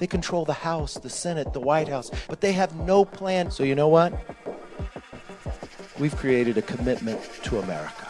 They control the House, the Senate, the White House, but they have no plan. So, you know what? We've created a commitment to America.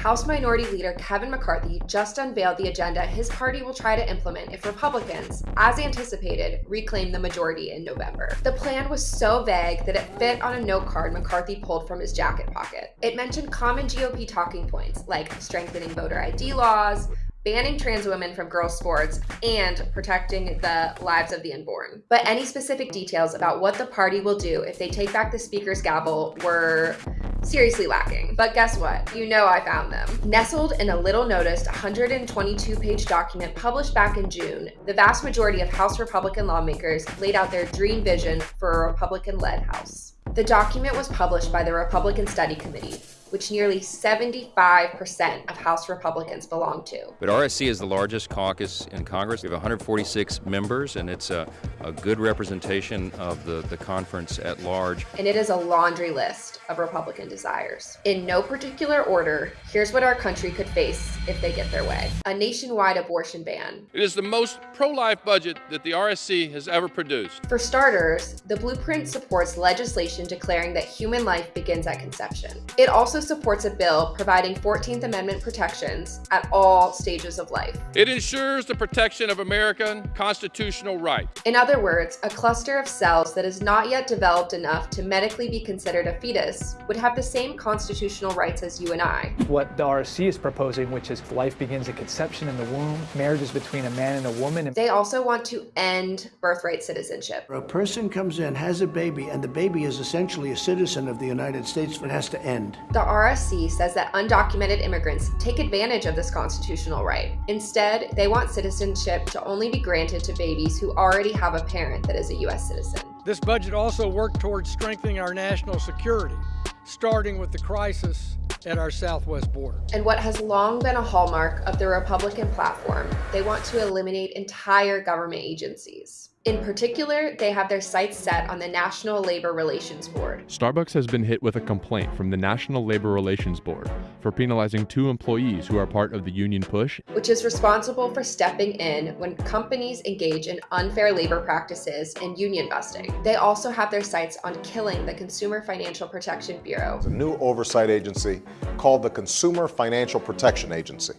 House Minority Leader Kevin McCarthy just unveiled the agenda his party will try to implement if Republicans, as anticipated, reclaim the majority in November. The plan was so vague that it fit on a note card McCarthy pulled from his jacket pocket. It mentioned common GOP talking points like strengthening voter ID laws, banning trans women from girls' sports, and protecting the lives of the unborn. But any specific details about what the party will do if they take back the speaker's gavel were seriously lacking. But guess what? You know I found them. Nestled in a little noticed 122 page document published back in June, the vast majority of House Republican lawmakers laid out their dream vision for a Republican led House. The document was published by the Republican Study Committee, which nearly 75% of House Republicans belong to. But RSC is the largest caucus in Congress. We have 146 members, and it's a, a good representation of the, the conference at large. And it is a laundry list of Republican desires. In no particular order, here's what our country could face if they get their way a nationwide abortion ban. It is the most pro life budget that the RSC has ever produced. For starters, the blueprint supports legislation declaring that human life begins at conception. It also supports a bill providing 14th Amendment protections at all stages of life. It ensures the protection of American constitutional rights. In other words, a cluster of cells that is not yet developed enough to medically be considered a fetus would have the same constitutional rights as you and I. What the RSC is proposing, which is life begins at conception in the womb, marriages between a man and a woman. They also want to end birthright citizenship. A person comes in, has a baby, and the baby is essentially a citizen of the United States. It has to end. The RSC says that undocumented immigrants take advantage of this constitutional right. Instead, they want citizenship to only be granted to babies who already have a parent that is a U.S. citizen. This budget also worked towards strengthening our national security, starting with the crisis at our southwest border. And what has long been a hallmark of the Republican platform, they want to eliminate entire government agencies. In particular, they have their sights set on the National Labor Relations Board. Starbucks has been hit with a complaint from the National Labor Relations Board for penalizing two employees who are part of the union push, which is responsible for stepping in when companies engage in unfair labor practices and union busting. They also have their sights on killing the Consumer Financial Protection Bureau, a new oversight agency called the Consumer Financial Protection Agency.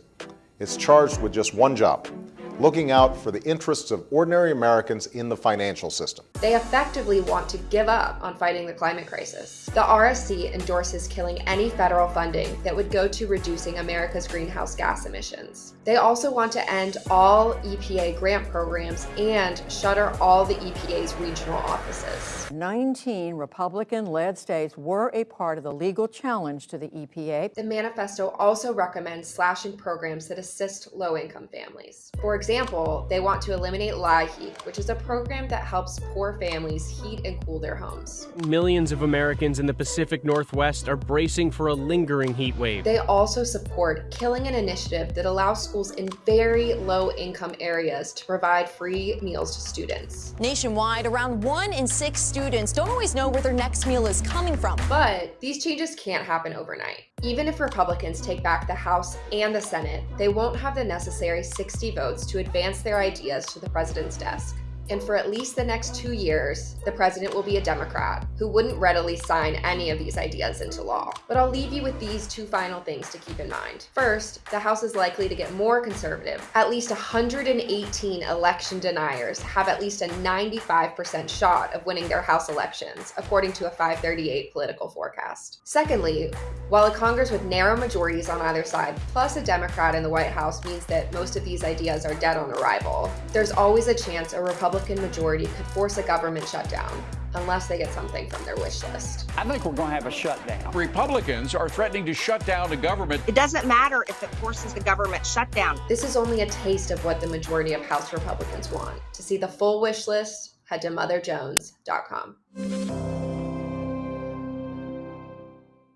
It's charged with just one job looking out for the interests of ordinary Americans in the financial system. They effectively want to give up on fighting the climate crisis. The RSC endorses killing any federal funding that would go to reducing America's greenhouse gas emissions. They also want to end all EPA grant programs and shutter all the EPA's regional offices. 19 Republican-led states were a part of the legal challenge to the EPA. The manifesto also recommends slashing programs that assist low-income families. For example, they want to eliminate LIHEAP, which is a program that helps poor families heat and cool their homes. Millions of Americans in the Pacific Northwest are bracing for a lingering heat wave. They also support killing an initiative that allows schools in very low-income areas to provide free meals to students. Nationwide, around one in six students don't always know where their next meal is coming from. But these changes can't happen overnight. Even if Republicans take back the House and the Senate, they won't have the necessary 60 votes to advance their ideas to the president's desk and for at least the next two years, the president will be a Democrat who wouldn't readily sign any of these ideas into law. But I'll leave you with these two final things to keep in mind. First, the House is likely to get more conservative. At least 118 election deniers have at least a 95% shot of winning their House elections, according to a 538 political forecast. Secondly, while a Congress with narrow majorities on either side, plus a Democrat in the White House means that most of these ideas are dead on arrival, there's always a chance a Republican Republican majority could force a government shutdown unless they get something from their wish list. I think we're going to have a shutdown. Republicans are threatening to shut down the government. It doesn't matter if it forces the government shutdown. This is only a taste of what the majority of House Republicans want. To see the full wish list, head to motherjones.com.